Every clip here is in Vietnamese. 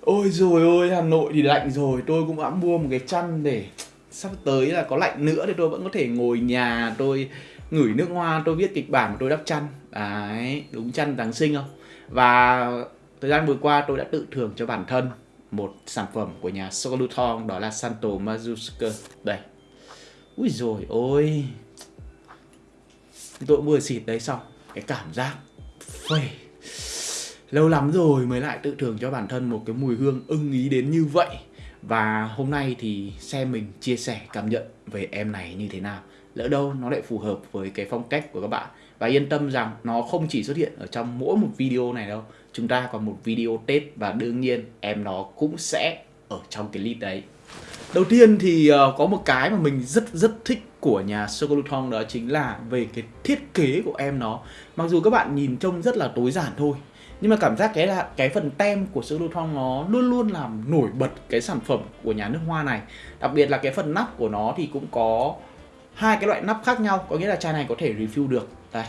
Ôi rồi ôi, Hà Nội thì lạnh rồi, tôi cũng đã mua một cái chăn để sắp tới là có lạnh nữa thì tôi vẫn có thể ngồi nhà tôi ngửi nước hoa, tôi viết kịch bản tôi đắp chăn. Đấy, đúng chăn Giáng sinh không? Và thời gian vừa qua tôi đã tự thưởng cho bản thân một sản phẩm của nhà Soluton đó là Santo Mazuska. Đây. Ui rồi ôi. Tôi vừa xịt đấy xong, cái cảm giác phê lâu lắm rồi mới lại tự thưởng cho bản thân một cái mùi hương ưng ý đến như vậy. Và hôm nay thì xem mình chia sẻ cảm nhận về em này như thế nào. Lỡ đâu nó lại phù hợp với cái phong cách của các bạn. Và yên tâm rằng nó không chỉ xuất hiện ở trong mỗi một video này đâu. Chúng ta còn một video tết và đương nhiên em nó cũng sẽ ở trong cái list đấy. Đầu tiên thì uh, có một cái mà mình rất rất thích của nhà Sokoluthong đó chính là về cái thiết kế của em nó. Mặc dù các bạn nhìn trông rất là tối giản thôi nhưng mà cảm giác cái là cái phần tem của sữa Lutron nó luôn luôn làm nổi bật cái sản phẩm của nhà nước hoa này. Đặc biệt là cái phần nắp của nó thì cũng có hai cái loại nắp khác nhau, có nghĩa là chai này có thể refill được. Đây.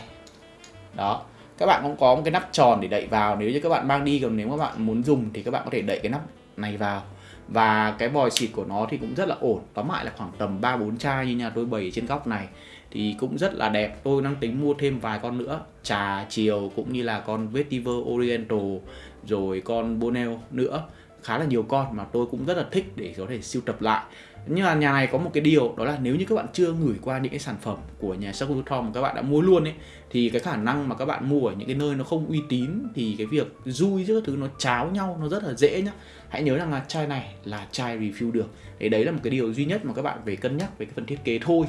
Đó. Các bạn cũng có một cái nắp tròn để đậy vào. Nếu như các bạn mang đi, còn nếu các bạn muốn dùng thì các bạn có thể đậy cái nắp này vào. Và cái vòi xịt của nó thì cũng rất là ổn. Tóm lại là khoảng tầm 3-4 chai như nhà tôi bày trên góc này thì cũng rất là đẹp. Tôi đang tính mua thêm vài con nữa. Trà chiều cũng như là con vetiver oriental, rồi con bonel nữa. Khá là nhiều con mà tôi cũng rất là thích để có thể siêu tập lại. Nhưng mà nhà này có một cái điều, đó là nếu như các bạn chưa gửi qua những cái sản phẩm của nhà Sakuto mà các bạn đã mua luôn ấy thì cái khả năng mà các bạn mua ở những cái nơi nó không uy tín thì cái việc dui giữa thứ nó cháo nhau, nó rất là dễ nhá. Hãy nhớ rằng là chai này là chai review được. Thì đấy là một cái điều duy nhất mà các bạn phải cân nhắc về cái phần thiết kế thôi.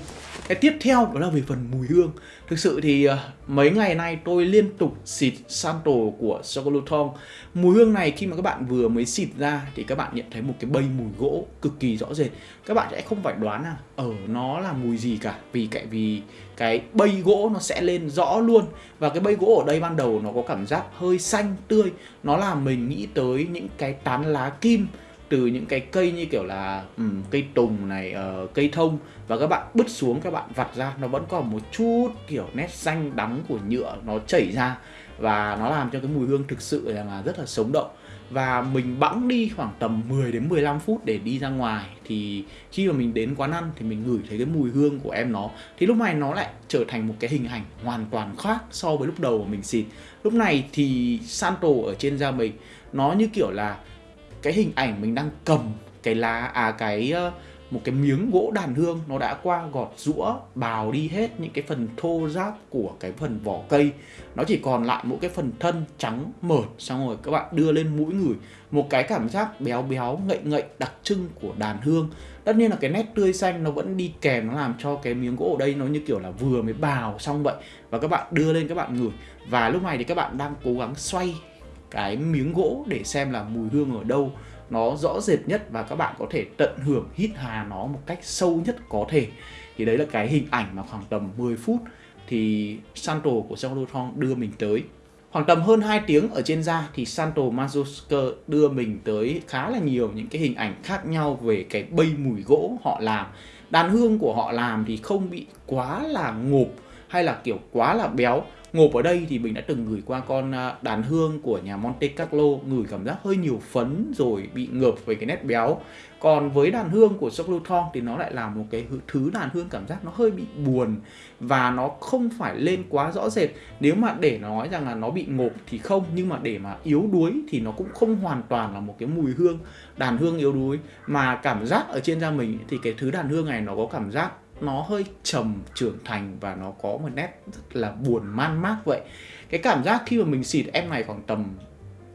Cái tiếp theo đó là về phần mùi hương. Thực sự thì ờ, mấy ngày nay tôi liên tục xịt Santo của Sokoluton mùi hương này khi mà các bạn vừa mới xịt ra thì các bạn nhận thấy một cái bay mùi gỗ cực kỳ rõ rệt. Các bạn sẽ không phải đoán là ở nó là mùi gì cả. Vì cái vì cái bay gỗ nó sẽ lên rõ luôn. Và cái bay gỗ ở đây ban đầu nó có cảm giác hơi xanh tươi. Nó làm mình nghĩ tới những cái tán lá kim từ những cái cây như kiểu là um, cây tùng này uh, cây thông. Và các bạn bứt xuống các bạn vặt ra nó vẫn còn một chút kiểu nét xanh đắng của nhựa nó chảy ra. Và nó làm cho cái mùi hương thực sự là rất là sống động và mình bẵng đi khoảng tầm 10 đến 15 phút để đi ra ngoài. Thì khi mà mình đến quán ăn thì mình ngửi thấy cái mùi hương của em nó. Thì lúc này nó lại trở thành một cái hình ảnh hoàn toàn khác so với lúc đầu mà mình xịt. Lúc này thì Santo ở trên da mình nó như kiểu là cái hình ảnh mình đang cầm cái lá à cái uh, một cái miếng gỗ đàn hương, nó đã qua gọt rũa bào đi hết những cái phần thô ráp của cái phần vỏ cây. Nó chỉ còn lại mỗi cái phần thân trắng mởt, xong rồi các bạn đưa lên mũi ngửi. Một cái cảm giác béo béo, ngậy ngậy, đặc trưng của đàn hương. Tất nhiên là cái nét tươi xanh nó vẫn đi kèm, nó làm cho cái miếng gỗ ở đây nó như kiểu là vừa mới bào xong vậy. Và các bạn đưa lên các bạn ngửi. Và lúc này thì các bạn đang cố gắng xoay cái miếng gỗ để xem là mùi hương ở đâu nó rõ rệt nhất và các bạn có thể tận hưởng hít hà nó một cách sâu nhất có thể. Thì đấy là cái hình ảnh mà khoảng tầm 10 phút thì Santo của Saluton đưa mình tới. Khoảng tầm hơn 2 tiếng ở trên da thì Santo Mazusker đưa mình tới khá là nhiều những cái hình ảnh khác nhau về cái bay mùi gỗ họ làm. Đàn hương của họ làm thì không bị quá là ngộp hay là kiểu quá là béo ngộp ở đây thì mình đã từng gửi qua con à, đàn hương của nhà Monte Carlo, ngửi cảm giác hơi nhiều phấn rồi bị ngợp về cái nét béo. Còn với đàn hương của Sokluton thì nó lại là một cái thứ đàn hương cảm giác nó hơi bị buồn và nó không phải lên quá rõ rệt. Nếu mà để nói rằng là nó bị ngộp thì không, nhưng mà để mà yếu đuối thì nó cũng không hoàn toàn là một cái mùi hương, đàn hương yếu đuối. Mà cảm giác ở trên da mình thì cái thứ đàn hương này nó có cảm giác nó hơi trầm trưởng thành và nó có một nét rất là buồn man mác vậy. Cái cảm giác khi mà mình xịt em này khoảng tầm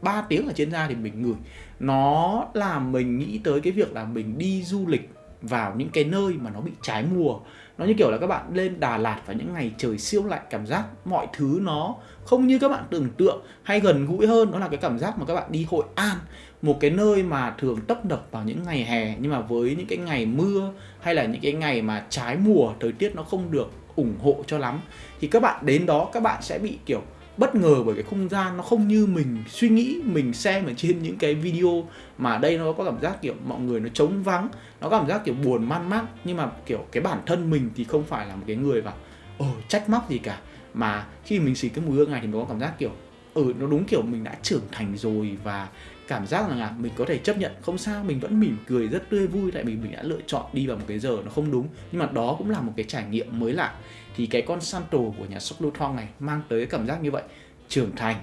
3 tiếng ở trên da thì mình ngửi. Nó làm mình nghĩ tới cái việc là mình đi du lịch vào những cái nơi mà nó bị trái mùa. Nó như kiểu là các bạn lên Đà Lạt vào những ngày trời siêu lạnh, cảm giác mọi thứ nó không như các bạn tưởng tượng hay gần gũi hơn. Đó là cái cảm giác mà các bạn đi Hội An, một cái nơi mà thường tấp nập vào những ngày hè, nhưng mà với những cái ngày mưa hay là những cái ngày mà trái mùa, thời tiết nó không được ủng hộ cho lắm, thì các bạn đến đó các bạn sẽ bị kiểu bất ngờ bởi cái không gian nó không như mình suy nghĩ, mình xem ở trên những cái video mà đây nó có cảm giác kiểu mọi người nó trống vắng, nó có cảm giác kiểu buồn man mác. Nhưng mà kiểu cái bản thân mình thì không phải là một cái người mà ồ ờ, trách móc gì cả. Mà khi mình xịt cái mùi hương này thì mình có cảm giác kiểu ừ nó đúng kiểu mình đã trưởng thành rồi và cảm giác rằng là mình có thể chấp nhận. Không sao mình vẫn mỉm cười rất tươi vui tại vì mình đã lựa chọn đi vào một cái giờ nó không đúng. Nhưng mà đó cũng là một cái trải nghiệm mới lạ. Thì cái con Santo của nhà Sok Luthong này mang tới cái cảm giác như vậy. Trưởng thành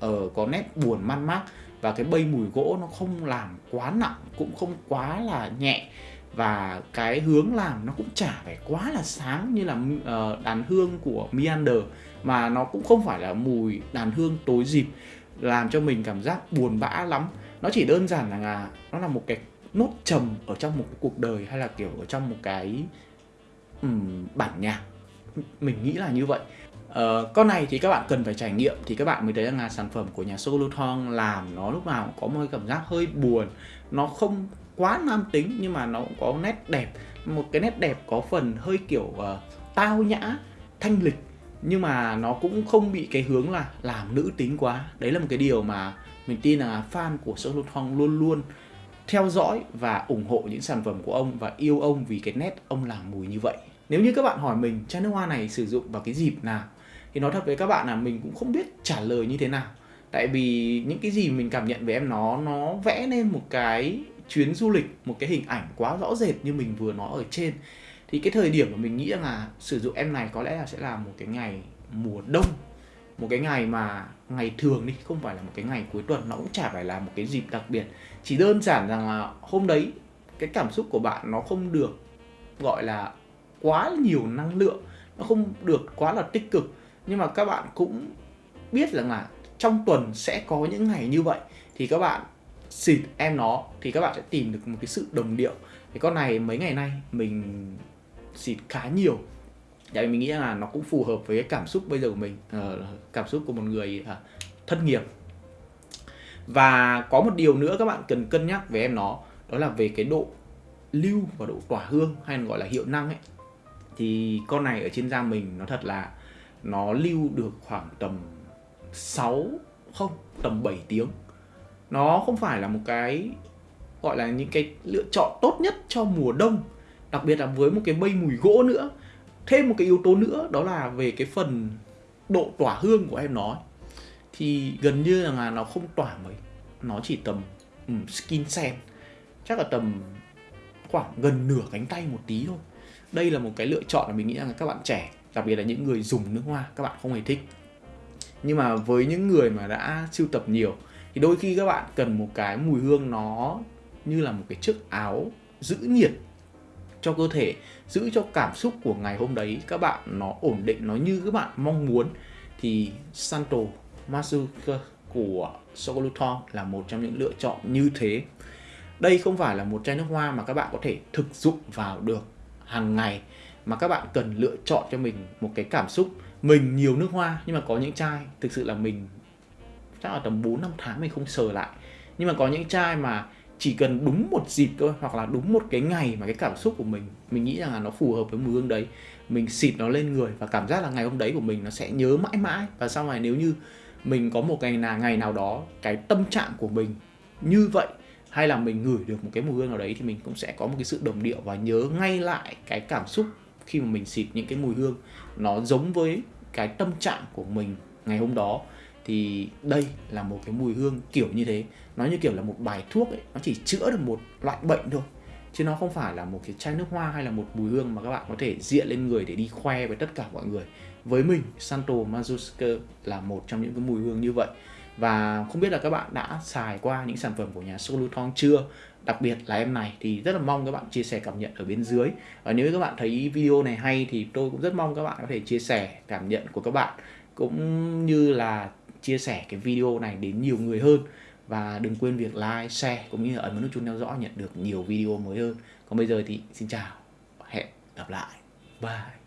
ở uh, có nét buồn man mác và cái bay mùi gỗ nó không làm quá nặng cũng không quá là nhẹ và cái hướng làm nó cũng chả phải quá là sáng như là uh, đàn hương của Meander mà nó cũng không phải là mùi đàn hương tối dịp làm cho mình cảm giác buồn bã lắm. Nó chỉ đơn giản là à, nó là một cái nốt trầm ở trong một cái cuộc đời hay là kiểu ở trong một cái um, bản nhạc. Mình nghĩ là như vậy. Uh, con này thì các bạn cần phải trải nghiệm thì các bạn mới thấy rằng là sản phẩm của nhà Soluthon làm nó lúc nào cũng có một cái cảm giác hơi buồn. Nó không quá nam tính nhưng mà nó cũng có nét đẹp. Một cái nét đẹp có phần hơi kiểu uh, tao nhã thanh lịch nhưng mà nó cũng không bị cái hướng là làm nữ tính quá. Đấy là một cái điều mà mình tin là fan của Soluthon luôn luôn theo dõi và ủng hộ những sản phẩm của ông và yêu ông vì cái nét ông làm mùi như vậy. Nếu như các bạn hỏi mình chai nước hoa này sử dụng vào cái dịp nào? Thì nói thật với các bạn là mình cũng không biết trả lời như thế nào. Tại vì những cái gì mình cảm nhận về em nó nó vẽ nên một cái chuyến du lịch một cái hình ảnh quá rõ rệt như mình vừa nói ở trên. Thì cái thời điểm mà mình nghĩ là sử dụng em này có lẽ là sẽ là một cái ngày mùa đông, một cái ngày mà ngày thường đi, không phải là một cái ngày cuối tuần, nó cũng chả phải là một cái dịp đặc biệt. Chỉ đơn giản rằng là hôm đấy, cái cảm xúc của bạn nó không được gọi là quá nhiều năng lượng, nó không được quá là tích cực. Nhưng mà các bạn cũng biết rằng là trong tuần sẽ có những ngày như vậy. Thì các bạn xịt em nó thì các bạn sẽ tìm được một cái sự đồng điệu. Cái con này mấy ngày nay mình xịt khá nhiều. Tại vì mình nghĩ là nó cũng phù hợp với cái cảm xúc bây giờ của mình uh, cảm xúc của một người uh, thất nghiệp. Và có một điều nữa các bạn cần cân nhắc về em nó đó là về cái độ lưu và độ tỏa hương hay gọi là hiệu năng ấy. Thì con này ở trên da mình nó thật là nó lưu được khoảng tầm 6 không tầm 7 tiếng nó không phải là một cái gọi là những cái lựa chọn tốt nhất cho mùa đông đặc biệt là với một cái mây mùi gỗ nữa. Thêm một cái yếu tố nữa đó là về cái phần độ tỏa hương của em nói. Thì gần như là nó không tỏa mấy nó chỉ tầm um, skin sen. Chắc là tầm khoảng gần nửa cánh tay một tí thôi. Đây là một cái lựa chọn mà mình nghĩ rằng các bạn trẻ đặc biệt là những người dùng nước hoa các bạn không hề thích. Nhưng mà với những người mà đã sưu tập nhiều thì đôi khi các bạn cần một cái mùi hương nó như là một cái chiếc áo giữ nhiệt cho cơ thể, giữ cho cảm xúc của ngày hôm đấy các bạn nó ổn định, nó như các bạn mong muốn. Thì Santo Masuka của Sokoluton là một trong những lựa chọn như thế. Đây không phải là một chai nước hoa mà các bạn có thể thực dụng vào được hàng ngày, mà các bạn cần lựa chọn cho mình một cái cảm xúc. Mình nhiều nước hoa nhưng mà có những chai thực sự là mình chắc là tầm 4 năm tháng mình không sờ lại. Nhưng mà có những chai mà chỉ cần đúng một dịp thôi, hoặc là đúng một cái ngày mà cái cảm xúc của mình mình nghĩ rằng là nó phù hợp với mùi hương đấy, mình xịt nó lên người và cảm giác là ngày hôm đấy của mình nó sẽ nhớ mãi mãi. Và sau này nếu như mình có một ngày nào ngày nào đó cái tâm trạng của mình như vậy, hay là mình ngửi được một cái mùi hương nào đấy thì mình cũng sẽ có một cái sự đồng điệu và nhớ ngay lại cái cảm xúc khi mà mình xịt những cái mùi hương nó giống với cái tâm trạng của mình ngày hôm đó thì đây là một cái mùi hương kiểu như thế. Nó như kiểu là một bài thuốc ấy, nó chỉ chữa được một loại bệnh thôi, chứ nó không phải là một cái chai nước hoa hay là một mùi hương mà các bạn có thể diện lên người để đi khoe với tất cả mọi người. Với mình, Santo Mazuska là một trong những cái mùi hương như vậy. Và không biết là các bạn đã xài qua những sản phẩm của nhà Soluton chưa? Đặc biệt là em này thì rất là mong các bạn chia sẻ cảm nhận ở bên dưới. Và nếu các bạn thấy video này hay thì tôi cũng rất mong các bạn có thể chia sẻ cảm nhận của các bạn. Cũng như là chia sẻ cái video này đến nhiều người hơn và đừng quên việc like, share cũng như là ấn vào nút chuông theo dõi nhận được nhiều video mới hơn. Còn bây giờ thì xin chào, hẹn gặp lại. Bye.